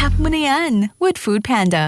Tap money na with Food Panda.